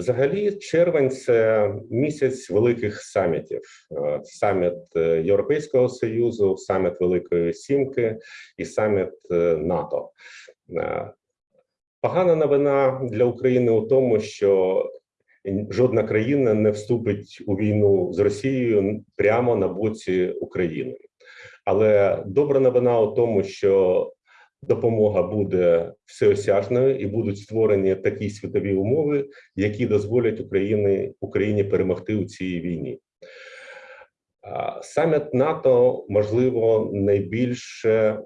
Взагалі, червень це місяць великих самітів: Е, саміт е, Європейського Союзу, саміт Великої Сімки і саміт е, НАТО. Погана новина для України у тому, що жодна країна не вступить у війну з Росією прямо на боці України. Але добра новина у тому, що допомога буде всеосяжною і будуть створені такі світові умови, які дозволять Україні, Україні перемогти у цій війні. Саміт НАТО можливо найбільше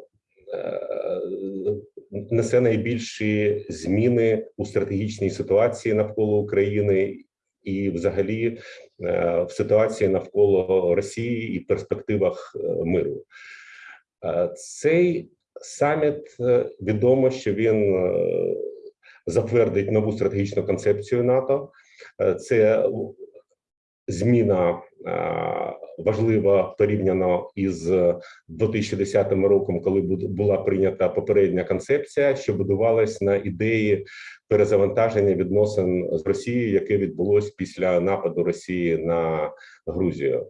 е, несе найбільші зміни у стратегічній ситуації навколо України і, взагалі, е, в ситуації навколо Росії і перспективах е, миру. Цей саміт е, відомо, що він е, затвердить нову стратегічну концепцію НАТО. Е, Це зміна важлива порівняно із 2010 роком, коли була прийнята попередня концепція, що будувалась на ідеї перезавантаження відносин з Росією, яке відбулось після нападу Росії на Грузію.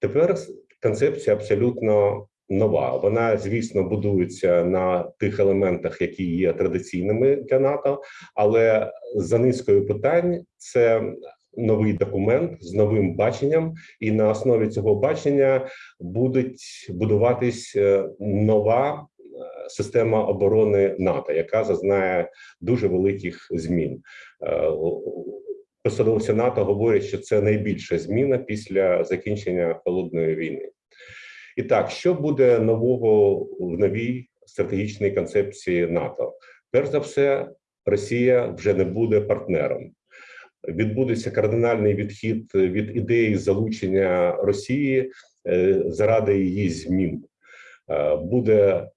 Тепер концепція абсолютно нова. Вона, звісно, будується на тих елементах, які є традиційними для НАТО, але за низкою питань це новий документ з новим баченням, і на основі цього бачення буде будуватись е, нова е, система оборони НАТО, яка зазнає дуже великих змін. Е, Посадовці НАТО говорять, що це найбільша зміна після закінчення холодної війни. І так, що буде нового в новій стратегічній концепції НАТО? Перш за все, Росія вже не буде партнером. Відбудеться кардинальний відхід від ідеї залучення Росії е, заради її змін. Е, Буде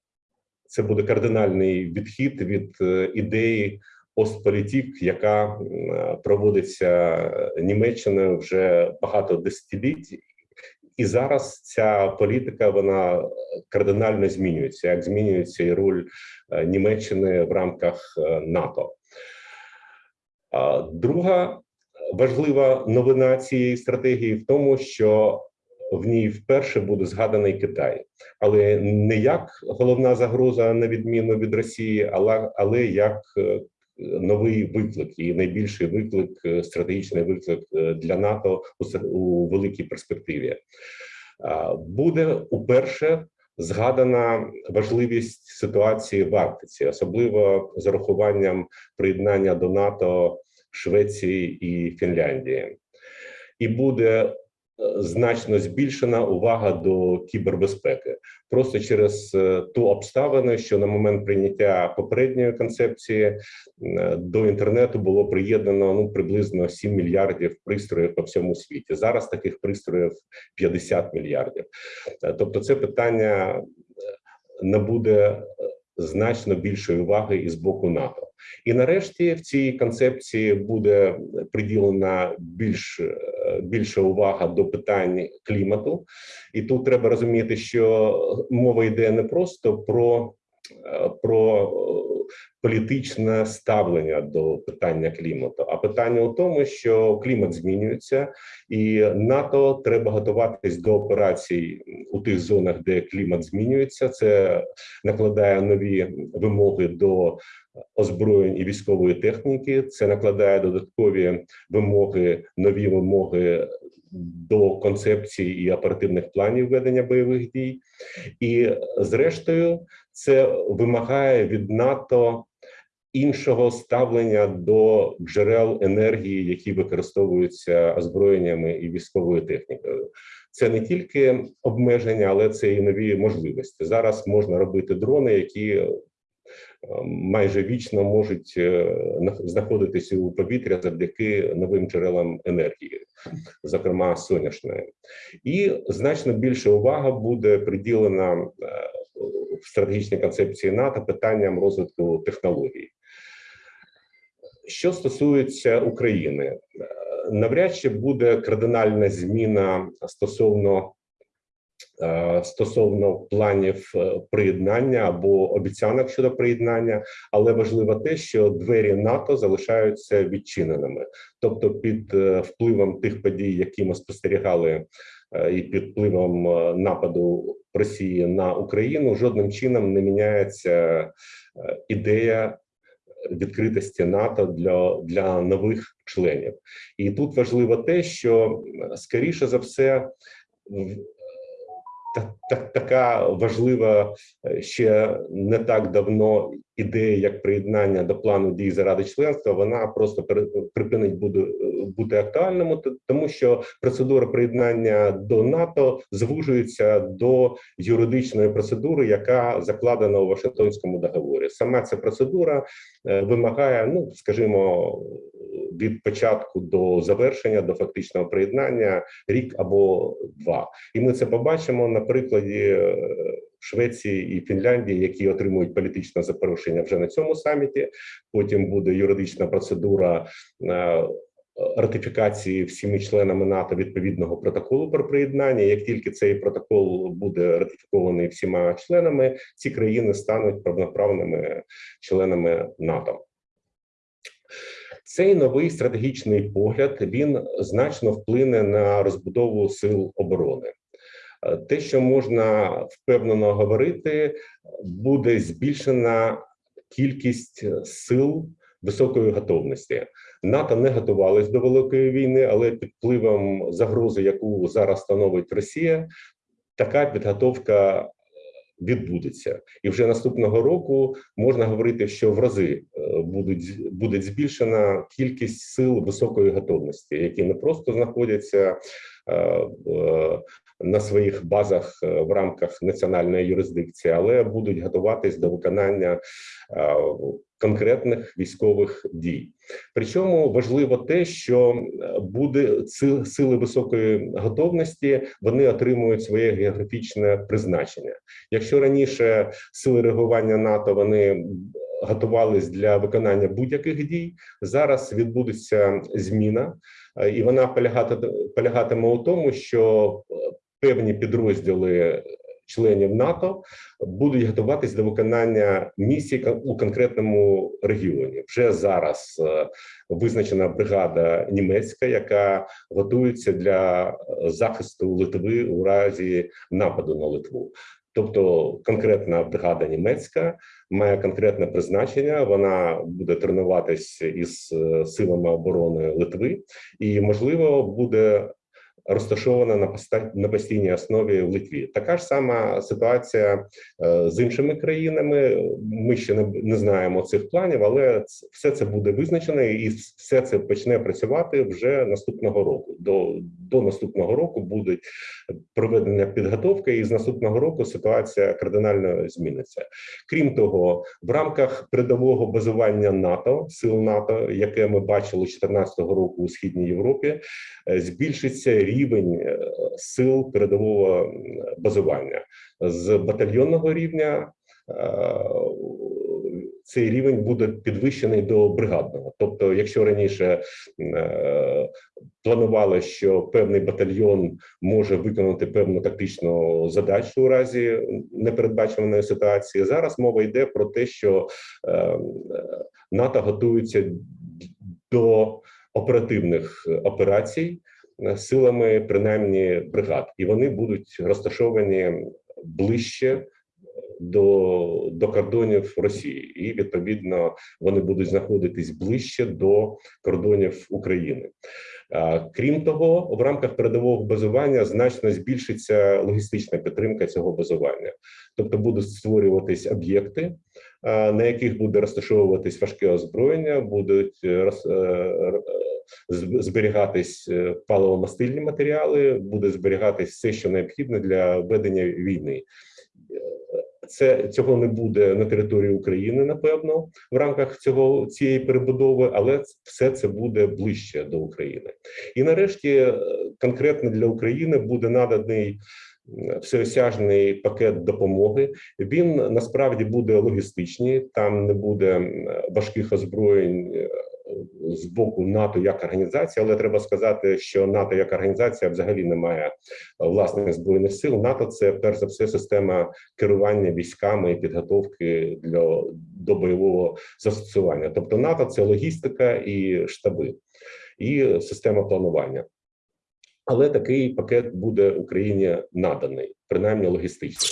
це буде кардинальний відхід від е, ідеї Остполітік, яка проводиться Німеччиною вже багато десятиліть, і зараз ця політика вона кардинально змінюється, як змінюється і роль е, Німеччини в рамках е, НАТО. Друга важлива новина цієї стратегії в тому, що в ній вперше буде згаданий Китай, але не як головна загроза на відміну від Росії, але, але як е, новий виклик і найбільший виклик, е, стратегічний виклик е, для НАТО у, великій перспективі. Буде уперше згадана важливість ситуації в Арктиці, особливо з урахуванням приєднання до НАТО Швеції і Фінляндії, і буде значно збільшена увага до кібербезпеки просто через е, ту обставину, що на момент прийняття попередньої концепції е, до інтернету було приєднано ну приблизно 7 мільярдів пристроїв по всьому світі. Зараз таких пристроїв 50 мільярдів. Е, Тобто, це питання набуде значно більшої уваги і з боку НАТО. І нарешті в цій концепції буде приділена більш е, більша увага до питань клімату, і тут треба розуміти, що мова йде не просто про, е, про е, політичне ставлення до питання клімату, а питання у тому, що клімат змінюється, і НАТО треба готуватись до операцій у тих зонах, де клімат змінюється. Це накладає нові вимоги до озброєнь і військової техніки. Це накладає додаткові вимоги, нові вимоги до концепції і оперативних планів ведення бойових дій. І зрештою, це вимагає від НАТО іншого ставлення до джерел енергії, які використовуються озброєннями і військовою технікою. Це не тільки обмеження, але це і нові можливості. Зараз можна робити дрони, які майже вічно можуть е, знаходитися у повітря завдяки новим джерелам енергії, зокрема сонячної, і значно більше увага буде приділена е, в стратегічній концепції НАТО питанням розвитку технологій. Що стосується України, е, навряд чи буде кардинальна зміна стосовно е, стосовно планів е, приєднання або обіцянок щодо приєднання, але важливо те, що двері НАТО залишаються відчиненими, тобто під е, впливом тих подій, які ми спостерігали, е, і під впливом е, нападу Росії на Україну, жодним чином не міняється е, ідея відкритості НАТО для, для нових членів. І тут важливо те, що е, скоріше за все. В- та, та, така важлива е, ще не так давно ідея, як приєднання до плану дій заради членства, вона просто припинить буде бути актуальним, тому що процедура приєднання до НАТО звужується до юридичної процедури, яка закладена у Вашингтонському договорі. Сама ця процедура е, вимагає, ну скажімо, від початку до завершення, до фактичного приєднання рік або два. І ми це побачимо на прикладі е, Швеції і Фінляндії, які отримують політичне запрошення вже на цьому саміті. Потім буде юридична процедура. е, Ратифікації всіми членами НАТО відповідного протоколу про приєднання. Як тільки цей протокол буде ратифікований всіма членами, ці країни стануть повноправними членами НАТО. Цей новий стратегічний погляд він значно вплине на розбудову сил оборони. Е, Те, що можна впевнено говорити, буде збільшена кількість сил високої готовності. НАТО не готувалось до великої війни, але під впливом загрози, яку зараз становить Росія, така підготовка відбудеться, і вже наступного року можна говорити, що в рази е, будуть буде збільшена кількість сил високої готовності, які не просто знаходяться е, в- на своїх базах е, в рамках національної юрисдикції, але будуть готуватись до виконання е, конкретних військових дій. Причому важливо те, що е, буде си- сили високої готовності, вони отримують своє географічне призначення. Якщо раніше сили реагування НАТО вони готувались для виконання будь-яких дій, зараз відбудеться зміна, і вона полягати, полягатиме у тому, що певні підрозділи членів НАТО будуть готуватись до виконання місій у конкретному регіоні. Вже зараз е, визначена бригада німецька, яка готується для е, захисту Литви у разі нападу на Литву. Тобто конкретна бригада німецька має конкретне призначення. Вона буде тренуватись із е, силами оборони Литви, і можливо буде розташована на постійній основі в Литві. Така ж сама ситуація е, з іншими країнами. Ми ще не, знаємо цих планів, але все це буде визначено, і все це почне працювати вже наступного року. До, до наступного року буде проведення підготовки, і з наступного року ситуація кардинально зміниться. Крім того, в рамках передового базування НАТО, сил НАТО, яке ми бачили 2014 року у східній Європі, е, збільшиться рівень е, сил передового базування з батальйонного рівня. Цей рівень буде підвищений до бригадного. Тобто, якщо раніше е, планували, що певний батальйон може виконати певну тактичну задачу у разі непередбачуваної ситуації, зараз мова йде про те, що е, НАТО готується до оперативних операцій е, силами принаймні бригад, і вони будуть розташовані ближче до, до кордонів Росії, і відповідно вони будуть знаходитись ближче до кордонів України. Крім того, в рамках передового базування значно збільшиться логістична підтримка цього базування, тобто будуть створюватись об'єкти, на яких буде розташовуватись важке озброєння, будуть е, роз- е, е, зберігатись паливомастильні матеріали, буде зберігатись все, що необхідне для ведення війни. Це цього не буде на території України, напевно, в рамках цього цієї перебудови, але все це буде ближче до України. І нарешті е, конкретно для України буде наданий всеосяжний пакет допомоги. Він насправді буде логістичний, там не буде важких озброєнь. Е, з боку НАТО як організації, але треба сказати, що НАТО як організація взагалі не має власних збройних сил. НАТО це перш за все система керування військами і підготовки для до бойового застосування. Тобто НАТО це логістика і штаби, і система планування. Але такий пакет буде Україні наданий, принаймні логістично.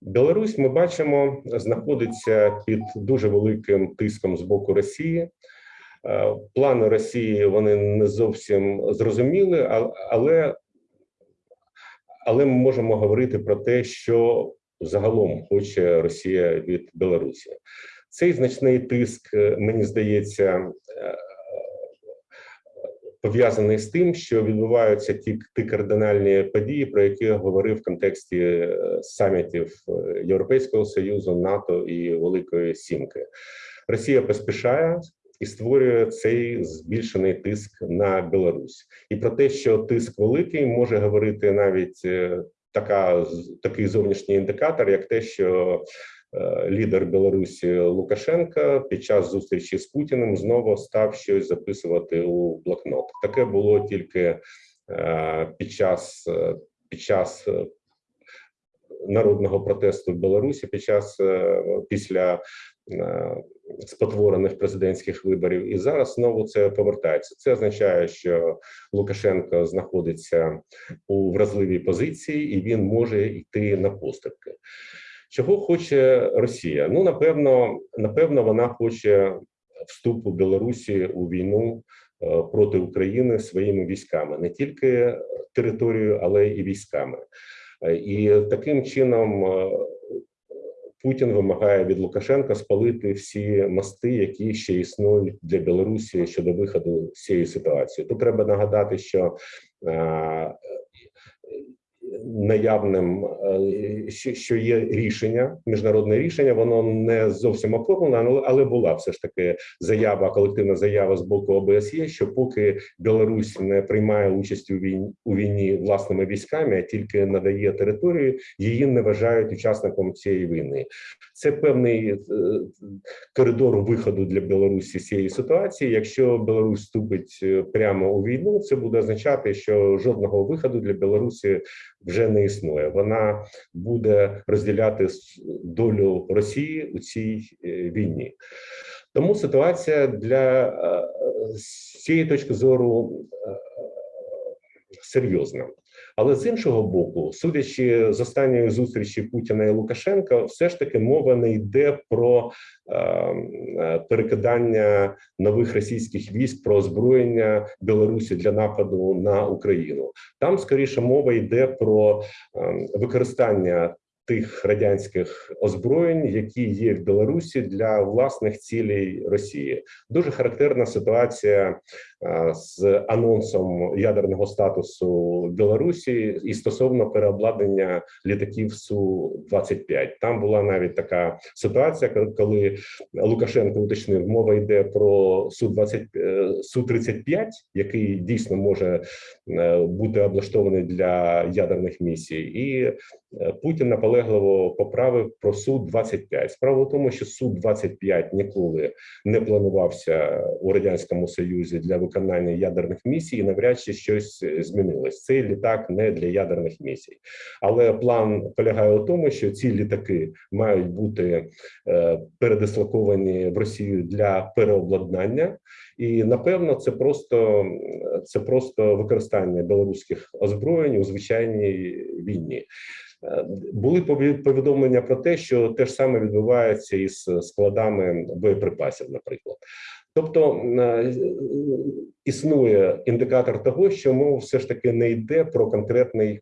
Білорусь ми бачимо знаходиться під дуже великим тиском з боку Росії. Е, Плани Росії вони не зовсім зрозуміли, але, але ми можемо говорити про те, що загалом хоче Росія від Білорусі. Цей значний тиск, е, мені здається, е, пов'язаний з тим, що відбуваються ті, ті кардинальні події, про які я говорив в контексті е, самітів е, Європейського союзу, НАТО і Великої Сімки. Росія поспішає і створює цей збільшений тиск на Білорусь. І про те, що тиск великий, може говорити навіть е, така такий зовнішній індикатор, як те, що лідер Білорусі Лукашенка під час зустрічі з Путіним знову став щось записувати у блокнот. Таке було тільки е, під час е, під час е, народного протесту в Білорусі, під час е, після е, спотворених президентських виборів, і зараз знову це повертається. Це означає, що Лукашенко знаходиться у вразливій позиції, і він може йти на поступки. Чого хоче Росія? Ну напевно, напевно, вона хоче вступу Білорусі у війну е, проти України своїми військами, не тільки територією, але і військами. Е, І таким чином е, Путін вимагає від Лукашенка спалити всі мости, які ще існують для Білорусі щодо виходу з цієї ситуації. Тут треба нагадати, що наявним е, що, є рішення, міжнародне рішення, воно не зовсім оформлено, але була все ж таки заява, колективна заява з боку ОБСЄ, що поки Білорусь не приймає участь у війні у війні власними військами, а тільки надає територію, її не вважають учасником цієї війни. Це певний е, коридор виходу для Білорусі з цієї ситуації. Якщо Білорусь вступить е, прямо у війну, це буде означати, що жодного виходу для Білорусі вже не існує. Вона буде розділяти долю Росії у цій е, війні. Тому ситуація для з цієї точки зору серйозна. Але з іншого боку, судячи з останньої зустрічі Путіна і Лукашенка, все ж таки мова не йде про е, е, перекидання нових російських військ про озброєння Білорусі для нападу на Україну. Там скоріше мова йде про е, використання тих радянських озброєнь, які є в Білорусі для власних цілей Росії. Дуже характерна ситуація з анонсом ядерного статусу Білорусі і стосовно переобладнання літаків су 25 Там була навіть така ситуація, коли Лукашенко уточнив, мова йде про су 20 су 35 який дійсно може е, бути облаштований для ядерних місій, і е, Путін наполегливо поправив про су 25 Справа в тому, що су 25 ніколи не планувався у радянському союзі для виконання ядерних місій. і Навряд чи щось змінилось. Цей літак не для ядерних місій, але план полягає у тому, що ці літаки мають бути е, передислоковані в Росію для переобладнання, і напевно це просто це просто використання білоруських озброєнь у звичайній війні. Е, Були повідомлення про те, що те ж саме відбувається із складами боєприпасів, наприклад. Тобто е, існує індикатор того, що мова все ж таки не йде про конкретний.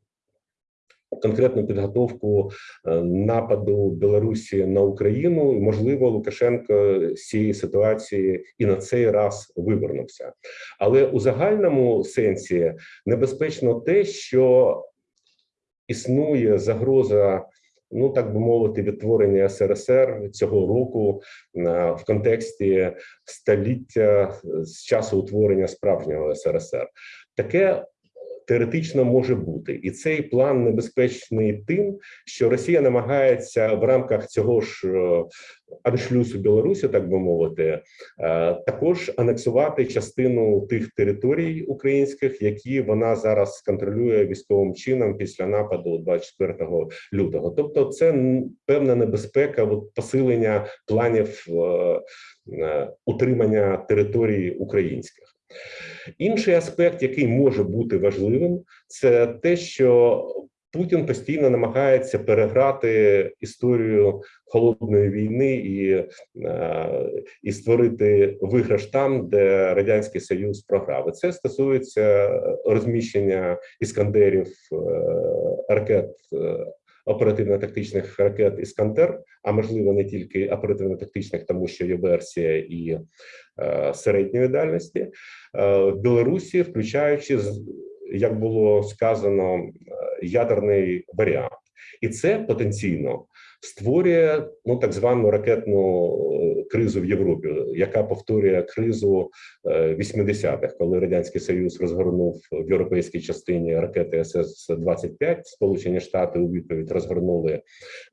Конкретну підготовку е, нападу Білорусі на Україну, можливо, Лукашенко з цієї ситуації і на цей раз вивернувся. Але у загальному сенсі небезпечно те, що існує загроза, ну так би мовити, відтворення СРСР цього року е, в контексті століття з часу утворення справжнього СРСР. Таке теоретично може бути, і цей план небезпечний тим, що Росія намагається в рамках цього ж е, аншлюсу Білорусі, так би мовити, е, також анексувати частину тих територій українських, які вона зараз контролює військовим чином після нападу 24 лютого. Тобто, це певна небезпека от, посилення планів е, утримання територій українських. Інший аспект, який може бути важливим, це те, що Путін постійно намагається переграти історію холодної війни і, е, і створити виграш там, де радянський союз програв. Це стосується розміщення іскандерів е, ракет. Оперативно-тактичних ракет Іскандер, а можливо не тільки оперативно-тактичних, тому що є версія і е, середньої дальності. Е, в Білорусі, включаючи як було сказано, е, ядерний варіант, і це потенційно створює ну так звану ракетну е, кризу в Європі, яка повторює кризу е, 80-х, коли радянський союз розгорнув в європейській частині ракети СС 25 Сполучені Штати у відповідь розгорнули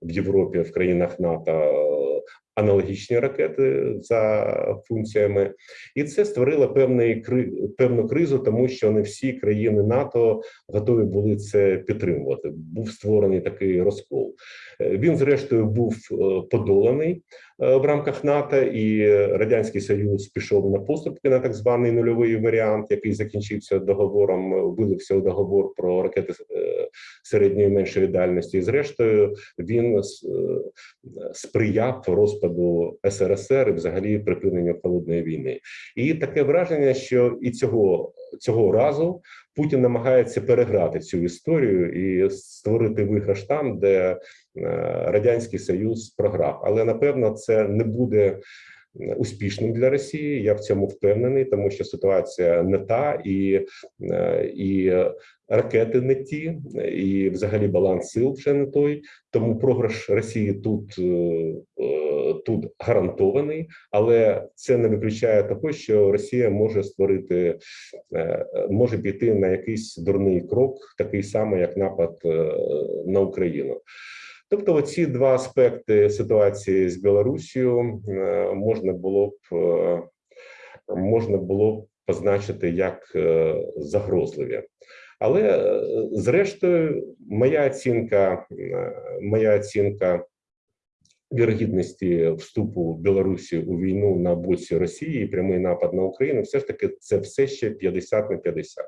в Європі в країнах НАТО е, аналогічні ракети за функціями, і це створило певний певну кризу, тому що не всі країни НАТО готові були це підтримувати. Був створений такий розкол. Е, Він, зрештою, був е, подоланий е, в рамках НАТО, і радянський союз пішов на поступки на так званий нульовий варіант, який закінчився договором, вилився у договор про ракети середньої меншої дальності. І зрештою він е, сприяв розпаду СРСР і взагалі припиненню холодної війни. І таке враження, що і цього цього разу Путін намагається переграти цю історію і створити виграш там, де е, радянський союз програв. Але напевно це не буде успішним для Росії. Я в цьому впевнений, тому що ситуація не та і, е, і ракети не ті, і взагалі баланс сил вже не той. Тому програш Росії тут, е, е, тут гарантований, але це не виключає того, що Росія може створити, може піти на якийсь дурний крок, такий самий, як напад на Україну. Тобто, оці два аспекти ситуації з Білорусією е, можна було б е, можна було б позначити як е, загрозливі. Але зрештою, моя оцінка, моя оцінка вірогідності вступу Білорусі у війну на боці Росії і прямий напад на Україну, все ж таки це все ще 50 на 50.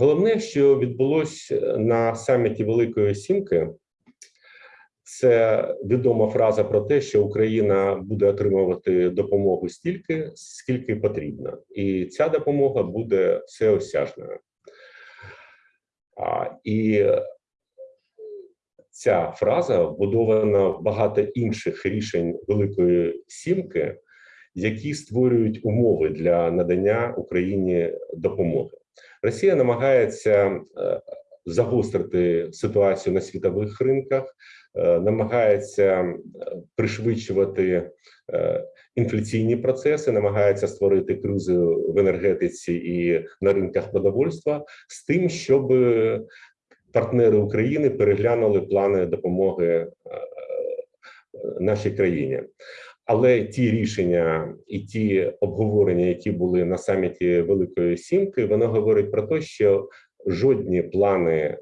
Головне, що відбулося на саміті Великої Сімки, це відома фраза про те, що Україна буде отримувати допомогу стільки, скільки потрібно, і ця допомога буде всеосяжною. А, І ця фраза вбудована в багато інших рішень Великої Сімки, які створюють умови для надання Україні допомоги. Росія намагається е, загострити ситуацію на світових ринках, е, намагається е, пришвидшувати інфляційні процеси, намагається створити кризу в енергетиці і на ринках продовольства з тим, щоб партнери України переглянули плани допомоги нашій країні. Але ті рішення і ті обговорення, які були на саміті Великої Сімки, воно говорить про те, що жодні плани е,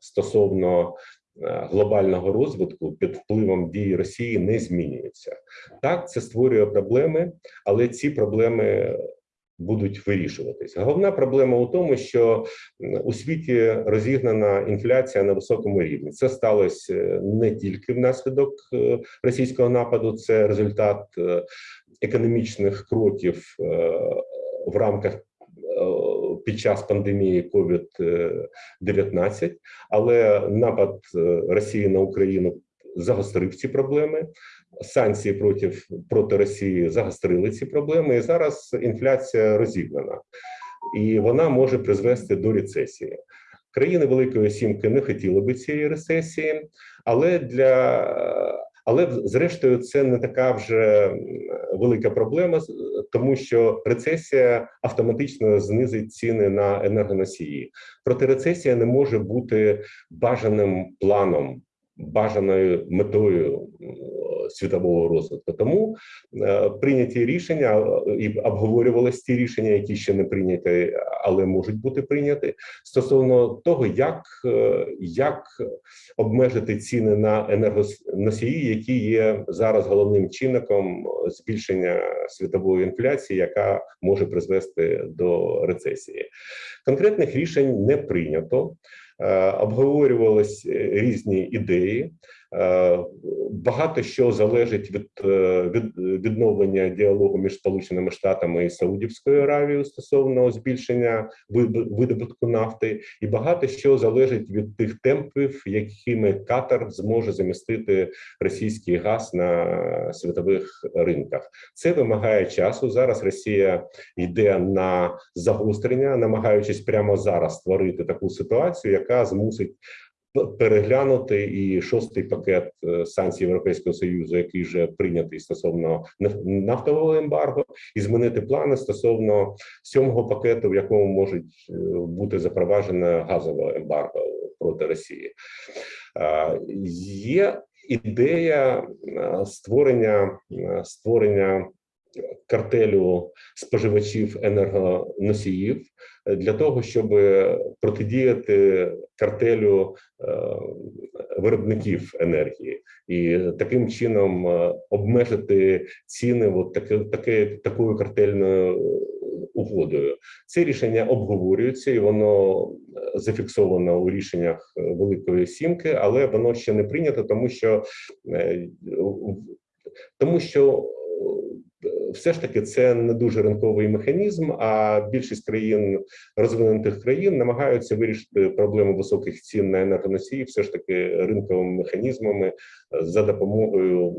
стосовно е, глобального розвитку під впливом дії Росії не змінюються. Так, це створює проблеми, але ці проблеми будуть вирішуватися. Головна проблема у тому, що у світі розігнана інфляція на високому рівні. Це сталося е, не тільки внаслідок е, російського нападу, це результат е, економічних кроків в рамках. Під час пандемії COVID-19, але напад Росії на Україну загострив ці проблеми. Санкції проти, проти Росії загострили ці проблеми, і зараз інфляція розігнана, і вона може призвести до рецесії. Країни Великої Сімки не хотіли би цієї рецесії, але для Але зрештою, це не така вже велика проблема, тому що рецесія автоматично знизить ціни на енергоносії. Проте рецесія не може бути бажаним планом, бажаною метою світового розвитку. Тому е, прийняті рішення е, і обговорювалися ті рішення, які ще не прийняті, але можуть бути прийняті стосовно того, як, е, як обмежити ціни на енергоносії, які є зараз головним чинником збільшення світової інфляції, яка може призвести до рецесії. Конкретних рішень не прийнято. Обговорювались е, різні ідеї. Е, Багато що залежить від, е, від відновлення діалогу між Сполученими Штатами і Саудівською Аравією стосовно збільшення видобутку нафти, і багато що залежить від тих темпів, якими Катар зможе замістити російський газ на світових ринках. Це вимагає часу. Зараз Росія йде на загострення, намагаючись прямо зараз створити таку ситуацію, яка змусить переглянути і шостий пакет е, санкцій Європейського союзу, який вже прийнятий стосовно наф- нафтового ембарго, і змінити плани стосовно сьомого пакету, в якому можуть е, бути запроваджено газове ембарго проти Росії. Е, Є ідея створення створення картелю споживачів енергоносіїв е, для того, щоб протидіяти картелю е, виробників енергії і таким чином е, обмежити ціни от таке, таке, такою картельною е, угодою. Це рішення обговорюється і воно е, зафіксовано у рішеннях е, Великої Сімки, але воно ще не прийнято, тому що е, тому що е, все ж таки це не дуже ринковий механізм. А більшість країн розвинутих країн намагаються вирішити проблему високих цін на енергоносії, все ж таки ринковими механізмами е, за допомогою.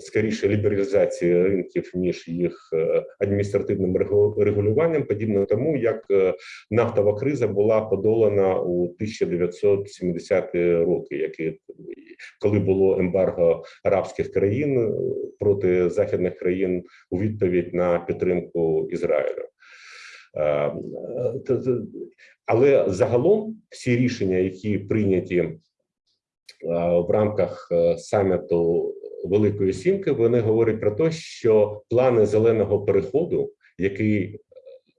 Скоріше лібералізації ринків ніж їх е, адміністративним регу- регулюванням, подібно тому, як е, нафтова криза була подолана у 1970-ті роки, які коли було ембарго арабських країн е, проти західних країн у відповідь на підтримку Ізраїлю. Але загалом всі рішення, які прийняті в рамках саміту Великої Сімки, вони говорять про те, що плани зеленого переходу, який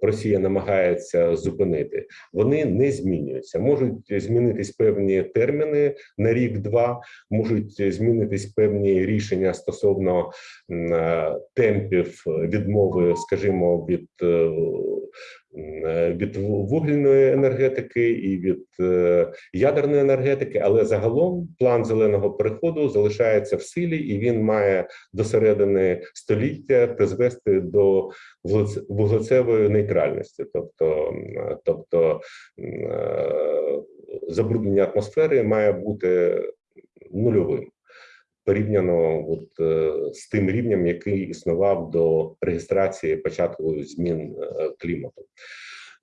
Росія намагається зупинити, вони не змінюються. Можуть змінитись певні терміни на рік-два, можуть змінитись певні рішення стосовно е, темпів відмови, скажімо, від. Е, Від вугільної енергетики і від е, ядерної енергетики, але загалом план зеленого переходу залишається в силі, і він має до середини століття призвести до вуглеце- вуглецевої нейтральності, тобто, тобто е, забруднення атмосфери має бути нульовим. Порівняно от, е, з тим рівнем, який існував до реєстрації початку змін е, клімату.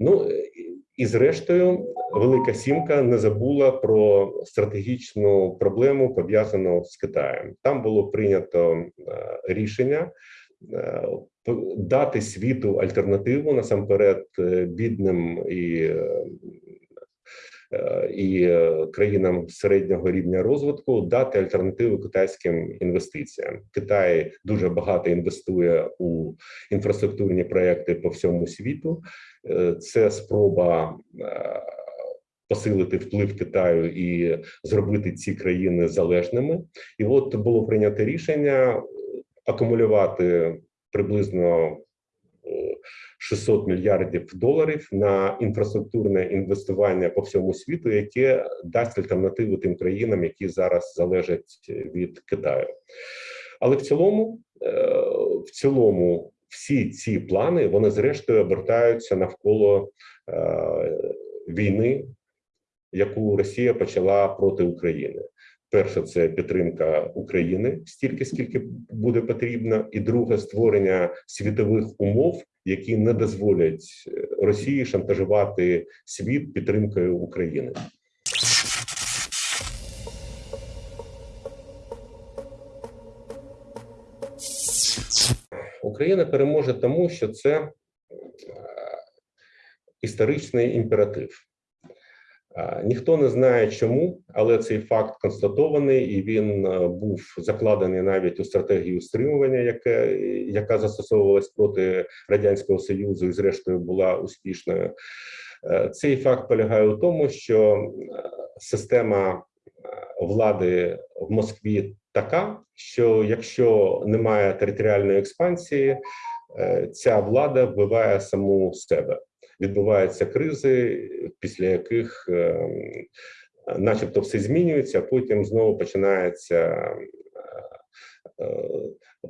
Ну і- зрештою, Велика Сімка не забула про стратегічну проблему пов'язану з Китаєм. Там було прийнято е, рішення дати світу альтернативу насамперед бідним і. Е, І е, країнам середнього рівня розвитку дати альтернативу китайським інвестиціям. Китай дуже багато інвестує у інфраструктурні проекти по всьому світу. Е, Це спроба посилити вплив Китаю і зробити ці країни залежними. І от було прийнято рішення акумулювати приблизно 600 мільярдів доларів на інфраструктурне інвестування по всьому світу, яке дасть альтернативу тим країнам, які зараз залежать від Китаю. Але в цілому, е, в цілому, всі ці плани вони зрештою обертаються навколо е, війни, яку Росія почала проти України. Перше, це підтримка України стільки, скільки буде потрібно, і друге створення світових умов, які не дозволять е, Росії шантажувати світ підтримкою України. Україна переможе тому, що це е, історичний імператив. Ніхто не знає чому, але цей факт констатований, і він е, був закладений навіть у стратегію стримування, яке, яка застосовувалась проти радянського союзу і, зрештою, була успішною. Е, Цей факт полягає у тому, що е, система влади в Москві така, що якщо немає територіальної експансії, ця влада вбиває саму себе. Відбуваються кризи, після яких, е, начебто, все змінюється, а потім знову починається е, е,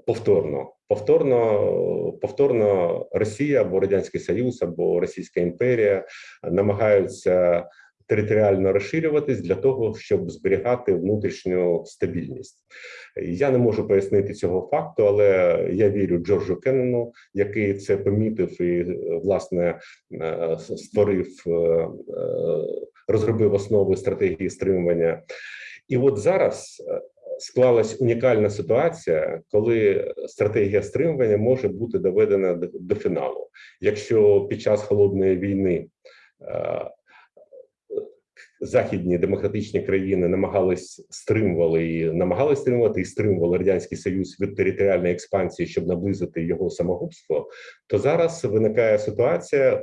повторно. Повторно, повторно Росія або Радянський Союз, або Російська імперія намагаються територіально розширюватись для того, щоб зберігати внутрішню стабільність. Я не можу пояснити цього факту, але я вірю Джорджу Кеннону, який це помітив і власне е, створив, е, е, розробив основи стратегії стримування. І от зараз е, склалась унікальна ситуація, коли стратегія стримування може бути доведена до, фіналу. Якщо під час холодної війни е, західні демократичні країни намагались стримували і намагались стримувати і стримували радянський союз від територіальної експансії, щоб наблизити його самогубство, то зараз виникає ситуація.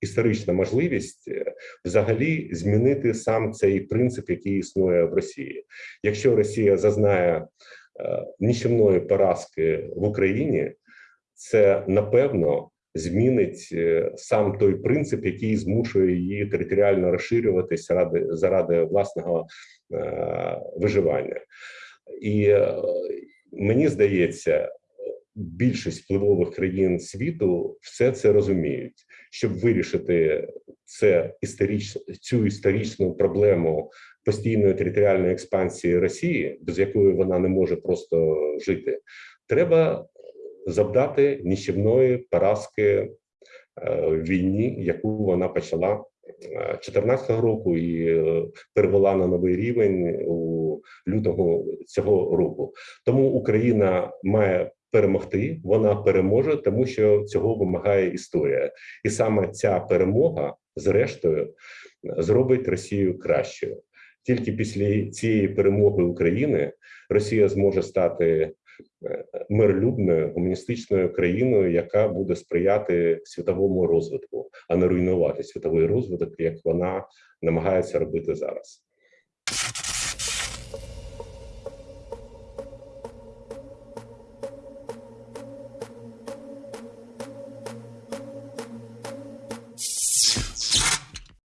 Історична можливість е, взагалі змінити сам цей принцип, який існує в Росії. Якщо Росія зазнає е, нічівної поразки в Україні, це напевно змінить е, сам той принцип, який змушує її територіально розширюватись ради заради власного е, виживання. І е, мені здається, більшість впливових країн світу все це розуміють, щоб вирішити це історич, цю історичну проблему постійної територіальної експансії Росії, без якої вона не може просто жити. Треба завдати нищівної поразки е, в війні, яку вона почала 2014 року і е, перевела на новий рівень у лютого цього року. Тому Україна має перемогти, вона переможе, тому що цього вимагає історія, і саме ця перемога, зрештою, зробить Росію кращою. Тільки після цієї перемоги України Росія зможе стати е, миролюбною гуманістичною країною, яка буде сприяти світовому розвитку, а не руйнувати світовий розвиток, як вона намагається робити зараз.